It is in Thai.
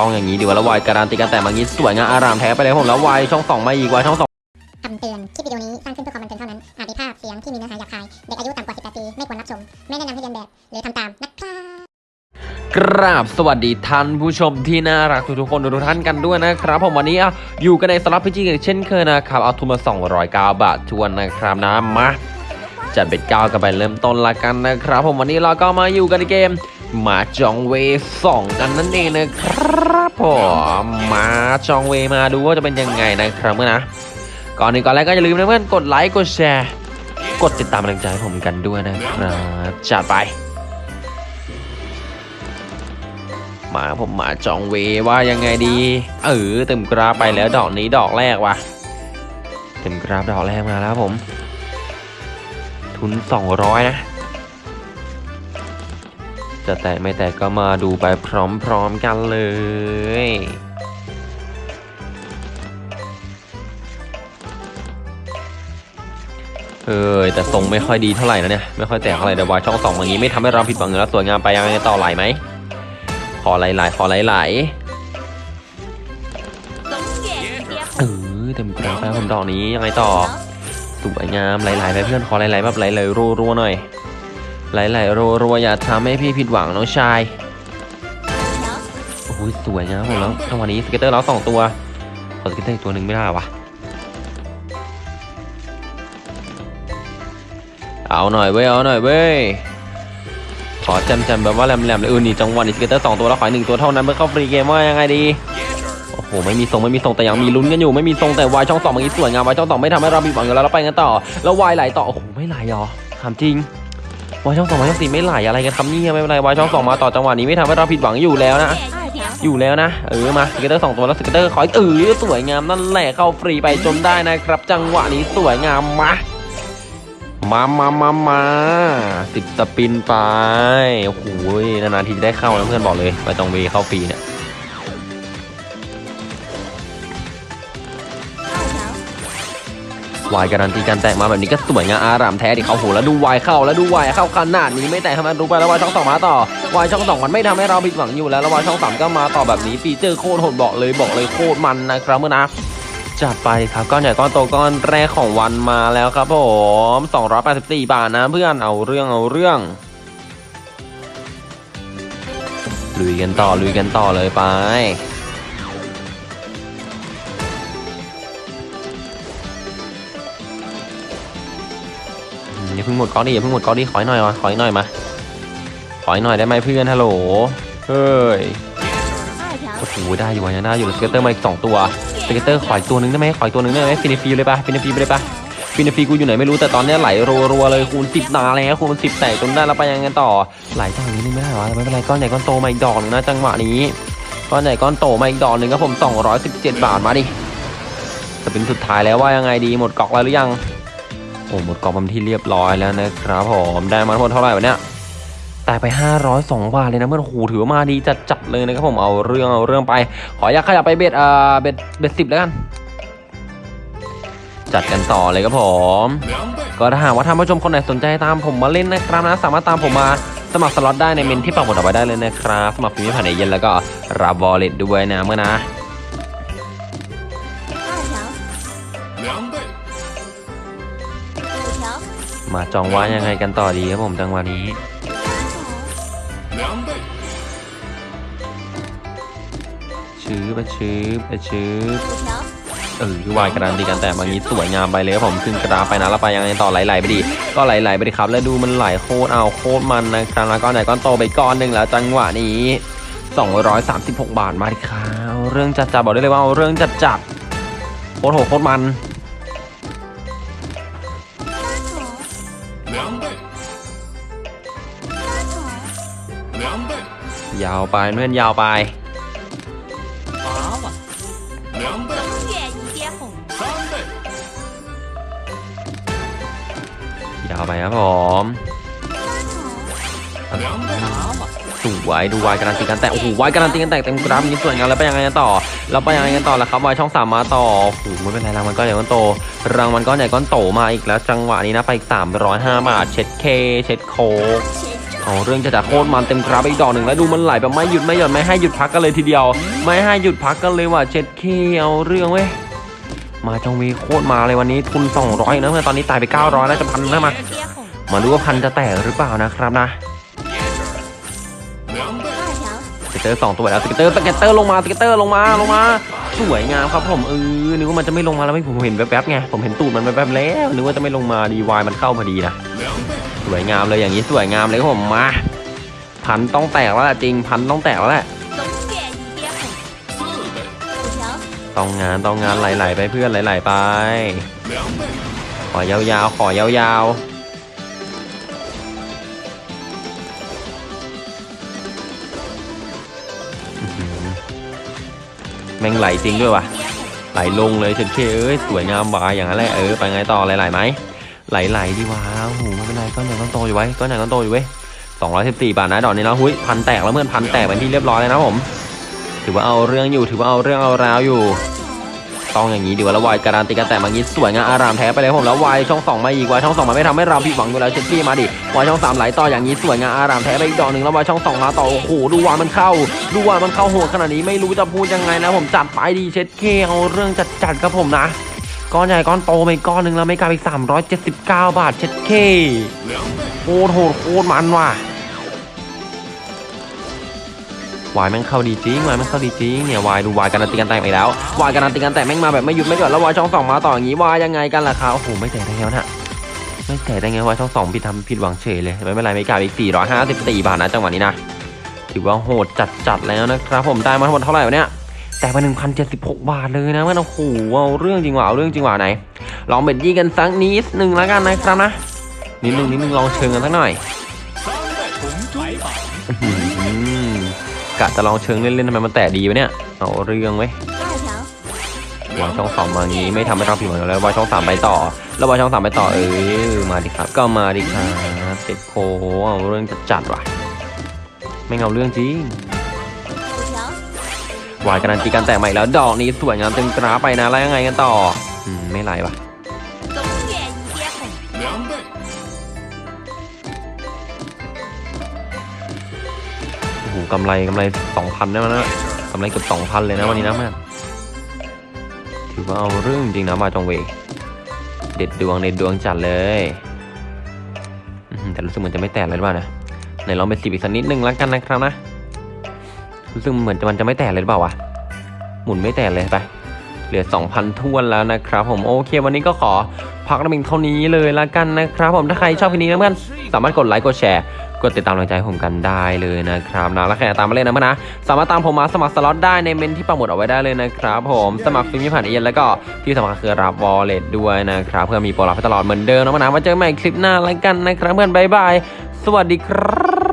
ต้องอย่างนี้ดีกว่าแล้ววายการันตีกันแต่มางี้สวยงามอารามแท้ไปเลยผมแล้ววายช่องสองมาอีกวายช่องสองคำเตือน คลิปวิดีโอนี้สร้างขึ้นเพื่อความบันเทิงเท่านั้น อาจมีภาพเสียงที่มีเนื้อหาหยาบคาย เด็กอายุต่ำกว่า 18 ปี ไม่ควรรับชม ไม่แนะนำให้เรียนแบบ หรือทำตาม นะครับกราบสวัสดีท่านผู้ชมที่น่ารักทุกๆคนทุกๆท่านกันด้วยนะครับ ผมวันนี้อะอยู่กันในสลับพิจิกเช่นเคยนะครับเอาทุนมา 209 บาททวนนะครับนะมาจัดเป็นก้ากันไปเริ่มต้นละกันนะครับ ผมวันนี้เราก็มาอยู่กันในเกม มาจองเวสองกันนั่นเองนะครับผมมาจองเวมาดูว่าจะเป็นยังไงนะครับเมื่อนะก่อนอื่นก่อนแรกก็อย่าลืมนะเพื่อนกดไลค์กดแชร์ กดติดตามกำลังใจผมกันด้วยนะครับจัดไป มาผมมาจองเวว่ายังไงดี เออเต็มกราไปแล้วดอกนี้ดอกแรกว่ะเต็มกราดอกแรกมาแล้วผม ทุน 200 นะ จะแตะไม่แตะก็มาดูไปพร้อมๆกันเลยเออแต่ทรงไม่ค่อยดีเท่าไหร่นะเนี่ยไม่ค่อยแตกเท่าไหร่แต่วายช่องสองอย่างนี้ไม่ทำให้เราผิดหวังอยู่แล้วสวยงามไปยังไงต่อไหลไหมขอไหลๆขอไหลๆเออเต็มกราฟแล้วผมดอกนี้ยังไงต่อสวยงามไหลๆไปเพื่อนขอไหลๆแบบไหลๆรัวๆหน่อย ไหลๆรัวๆอย่าทำให้พี่ผิดหวังน้องชายโอ้ยสวยงามผมแล้วจังหวะนี้ scatter เราสองตัวขอ scatter อีกตัวหนึ่งไม่ได้วะเอาหน่อยเว้ยเอาหน่อยเว้ยขอแจมๆแบบว่าแหลมๆเลยเออนี่จังหวะนี้ scatter สองตัวแล้วขออีกหนึ่งตัวเท่านั้นเพื่อเข้า free game ว่ายังไงดีโอ้โหไม่มีทรงไม่มีทรงแต่ยังมีลุ้นกันอยู่ไม่มีทรงแต่วายช่องสองเมื่อกี้สวยงามวายช่องสองไม่ทำให้เราผิดหวังอยู่แล้วเราไปกันต่อแล้ววายไหลต่อโอ้โหไม่ไหลหรอถามจริง วายช่องสองวายช่องสี่ไม่ไหลอะไรกันครับเนี่ไม่เป็นไรวายช่องสองมาต่อจังหวะนี้ไม่ทำให้เราผิดหวังอยู่แล้วนะอยู่แล้วนะ เออมา scatter สองตัวแล้ว scatter ขออีกเออสวยงามนั่นแหละเข้าฟรีไปจนได้นะครับ จังหวะนี้สวยงามมามามามามาสิบ spin ไปโอ้โหนานๆทีจะได้เข้าแล้วเพื่อนบอกเลย ไปตรงเวเข้าฟรีเนี่ย วายการันตีการแตกมาแบบนี้ก็สวยงามอารามแท้ดิเขาโหแล้วดูวายเข้าแล้วดูวายเข้าขนาดนี้ไม่แตกทำไมรู้ไปแล้ววายช่องสองมาต่อวายช่องสองมันไม่ทำให้เราผิดหวังอยู่แล้วแล้ววายช่องสามก็มาต่อแบบนี้ฟีเจอร์โคตรโหดบอกเลยบอกเลยโคตรมันนะครับเมื่อนะจัดไปครับก้อนใหญ่ก้อนโตก้อนแรกของวันมาแล้วครับผม284 บาทนะเพื่อนเอาเรื่องเอาเรื่องลุยกันต่อลุยกันต่อเลยไป อย่าเพิ่งหมดก้อนดิอย่าเพิ่งหมดก้อนดิขออีกหน่อยวะขออีกหน่อยมาขออีกหน่อยได้ไหมเพื่อนฮัลโหลเฮ้ยโอ้โหได้อยู่วะยังได้อยู่ scatter มาอีกสองตัวสเกตเตอร์ขออีกตัวหนึ่งได้ไหมขออีกตัวหนึ่งได้ไหมฟินิฟีเลยปะฟินิฟีไปเลยปะฟินิฟีกูอยู่ไหนไม่รู้แต่ตอนเนี้ยไหลรัวๆเลยคูณสิบนาแล้วคูณสิบแตกจนได้แล้วไปยังไงต่อไหลจังนี้นึงไม่ได้หรอไม่เป็นไรก้อนใหญ่ก้อนโตมาอีกดอกนึงนะจังหวะนี้ก้อนใหญ่ก้อนโตมาอีกดอกนึ่งครับผม 217 บาทมาดิจะเป็นสุดท้ายแล้วว่ายังไงดีหมดกองแล้วหรือยัง โอ้หมดกล่องเป็นที่เรียบร้อยแล้วนะครับผมได้มาทั้งหมดเท่าไหร่วะเนี่ยแตายไป 502 บาทเลยนะเพื่อนโหถือว่ามาดีจัดจัดเลยนะครับผมเอาเรื่องเอาเรื่องไป ขออยากขยับไป bet เอ่อ bet bet สิบแล้วกันจัดกันต่อเลยครับผม ก็ถ้าหากว่าท่านผู้ชมคนไหนสนใจตามผมมาเล่นนะครับนะ สามารถตามผมมาสมัครสล็อตได้ในเมนที่ปักหมุดเอาไว้ได้เลยนะครับ สมัครฟรีไม่ผ่านเอเย่นต์แล้วก็รับ wallet ด้วยนะเมื่อนะ มาจองว่ายังไงกันต่อดีครับผมจังหวะนี้，ชื้อไปชื้อไปชื้อเออวายกระดานดีกันแต่บางนี้สวยงามไปเลยครับผมขึ้นกระดาษไปนะแล้วไปยังไงต่อไหลๆไปดิก็ไหลๆไปดิครับ แล้วดูมันไหลโคตรเอาโคตรมันนะครับแล้วก็ไหนก้อนโตไปก้อนหนึ่งแล้วจังหวะนี้ 236 บาทมาดิครับเรื่องจัดจัดบอกได้เลยว่าเอาเรื่องจัดจัดโคตรโหดโคตรมัน 两倍，两倍， ยาวไปเพื่อนยาวไป 八万，两倍，远一点红。三倍， ยาวไปครับผม 两倍， สวยดูวายการันตีกันแต่โอ้โหวายการันตีกันแต่เต็มกราฟนี้สวยงามแล้วไปยังไงกันต่อแล้วไปยังไงกันต่อละครับวายช่องสามมาต่อโอ้โหไม่เป็นไรรางวัลก้อนใหญ่ก้อนโตรางวัลก้อนใหญ่ก้อนโตมาอีกแล้ว จังหวะนี้นะไปอีก305บาทเช็ดเคเช็ดโคเอาเรื่องจะจะโคตรมันเต็มกราฟอีกดอกหนึ่งแล้วดูมันไหลแบบไม่หยุดไม่หย่อนไม่ให้หยุดพักกันเลยทีเดียว ไม่ให้หยุดพักกันเลยว่ะเจ็ดเคเอาเรื่องเว้ยมาจงวีโคตรมาเลยวันนี้ทุน 200นะเพื่อนตอนนี้ตายไป 900แล้วจะพันแล้วมา มาดูว่าพันจะแตกหรือเปล่านะครับนะ เตอร์สองตัวแล้วสเกตเตอร์สเกตเตอร์ลงมาสเกตเตอร์ลงมาลงมา สวยงามครับผมเออนึกว่ามันจะไม่ลงมาแล้วไม่ผมเห็นแวบๆไงผมเห็นตูดมันแวบๆแล้วนึกว่าจะไม่ลงมาดีวายมันเข้าพอดีนะสวยงามเลยอย่างนี้สวยงามเลยผมมา พันต้องแตกแล้วจริงพันต้องแตกแล้วแหละต้องงานต้องงานไหลๆไปเพื่อนไหลๆไป ขอยาวๆขอยาวๆ แม่งไหลจริงด้วยว่ะไหลลงเลยเฉยๆเอ้ยสวยงามวาอย่างนั้นแหละเออไปไงต่อไหลไหลไหมไหลไหลดีวะโอ้โหไม่เป็นไรก้อนใหญ่ก้อนโตอยู่ไว้ก้อนใหญ่ก้อนโตอยู่เว้ย214บาทนะดอกนี้นะหุ้ยพันแตกแล้วเมื่อนพันแตกเป็นที่เรียบร้อยเลยนะผม ถือว่าเอาเรื่องอยู่ถือว่าเอาเรื่องเอาราวอยู่ ต้องอย่างนี้ดีกว่าแล้ววายการันตีกันแต่มางี้สวยงามอารามแท้ไปเลยผมแล้ววายช่องสองมาอีกวายช่องสองมาไม่ทำให้เราผิดหวังอยู่แล้วเช็ดพี่มาดิวายช่องสามไหลต่ออย่างนี้สวยงามอารามแท้ไปอีกดอกหนึ่งแล้ววายช่องสองมาต่อโอ้โหดูวายมันเข้าดูวายมันเข้าโหดขนาดนี้ไม่รู้จะพูดยังไงนะผมจัดไปดีเช็ดเคเอาเรื่องจัดจัดครับผมนะก้อนใหญ่ก้อนโตไปก้อนหนึ่งแล้วไม่กลายเป็น379 บาทเช็ดเค，โคตรโหดโคตรมันว่ะ วายแม่งเข้าดีจริงวายแม่งเข้าดีจริงเนี่ยวายดูวายการันตีกันแตกไปแล้ววายการันตีกันแตกแม่งมาแบบไม่หยุดไม่หย่อนแล้ววายช่องสองมาต่ออย่างนี้วายยังไงกันล่ะครับโอ้โหไม่แตกได้ไงวะน่ะไม่แตกได้ไงวายช่องสองผิดทำผิดหวังเฉยเลยไม่เป็นไรไม่กลายอีก454บาทนะจังหวะนี้นะถือว่าโหดจัดจัดแล้วนะครับผมได้มาทั้งหมดเท่าไหร่วะเนี่ยแต่ไป1,076บาทเลยนะมันโอ้โหเอาเรื่องจริงว่ะเอาเรื่องจริงว่ะไหน ลองเบ็ดยี่กันสักนิดหนึ่งแล้วกันนะครับนะนิดหนึ่งนิดหนึ่งลองเชิงกันสักหน่อย กะจะลองเชิงเล่นๆทำไมมันแตะดีวะเนี่ย เอาเรื่องไว้ยวางช่องสองมางี้ไม่ทำให้เราผิดหวังแล้ววางช่องสามไปต่อ แล้ววางช่องสามไปต่อเออมาดิครับ ก็มาดิครับเจ็ดโคเอาเรื่องจัดว่ะ ไม่เอาเรื่องจริง，วายการันตีการแตะใหม่แล้วดอกนี้สวยงามเต็มกราไปนะแล้วยังไงกันต่อ อืมไม่ไหลว่ะ โอ้โหกำไรกำไรสองพันได้มั้ยนะกำไรเกือบสองพันเลยนะวันนี้นะแม่ถือว่าเอาเรื่องจริงนะมาจงเวเด็ดดวงเด็ดดวงจัดเลยแต่รู้สึกเหมือนจะไม่แตกเลยหรือเปล่านะไหนลองไปสิบอีกสักนิดนึงแล้วกันนะครับนะรู้สึกเหมือนจะมันจะไม่แตกเลยหรือเปล่าวะหมุนไม่แตกเลยไปเหลือ 2,000ทวนแล้วนะครับผมโอเควันนี้ก็ขอพักน้ำมิงเท่านี้เลยละกันนะครับผมถ้าใครชอบคลิปนี้นะเพื่อนสามารถกดไลค์กดแชร์ กดติดตามกำลังใจผมกันได้เลยนะครับนะแล้วใครอยากตามมาเล่นนะเพื่อนนะ สามารถตามผมมาสมัครสล็อตได้ในเมนที่ปักหมุดเอาไว้ได้เลยนะครับผมสมัครฟรีไม่ผ่านเอเย่นแล้วก็ที่สำคัญคือรับวอลเล็ตด้วยนะครับ เพื่อมีโปรลับให้ตลอดเหมือนเดิมนะเพื่อนนะมาเจอกันใหม่คลิปหน้าแล้วกันนะครับเพื่อนบายบายสวัสดีครับ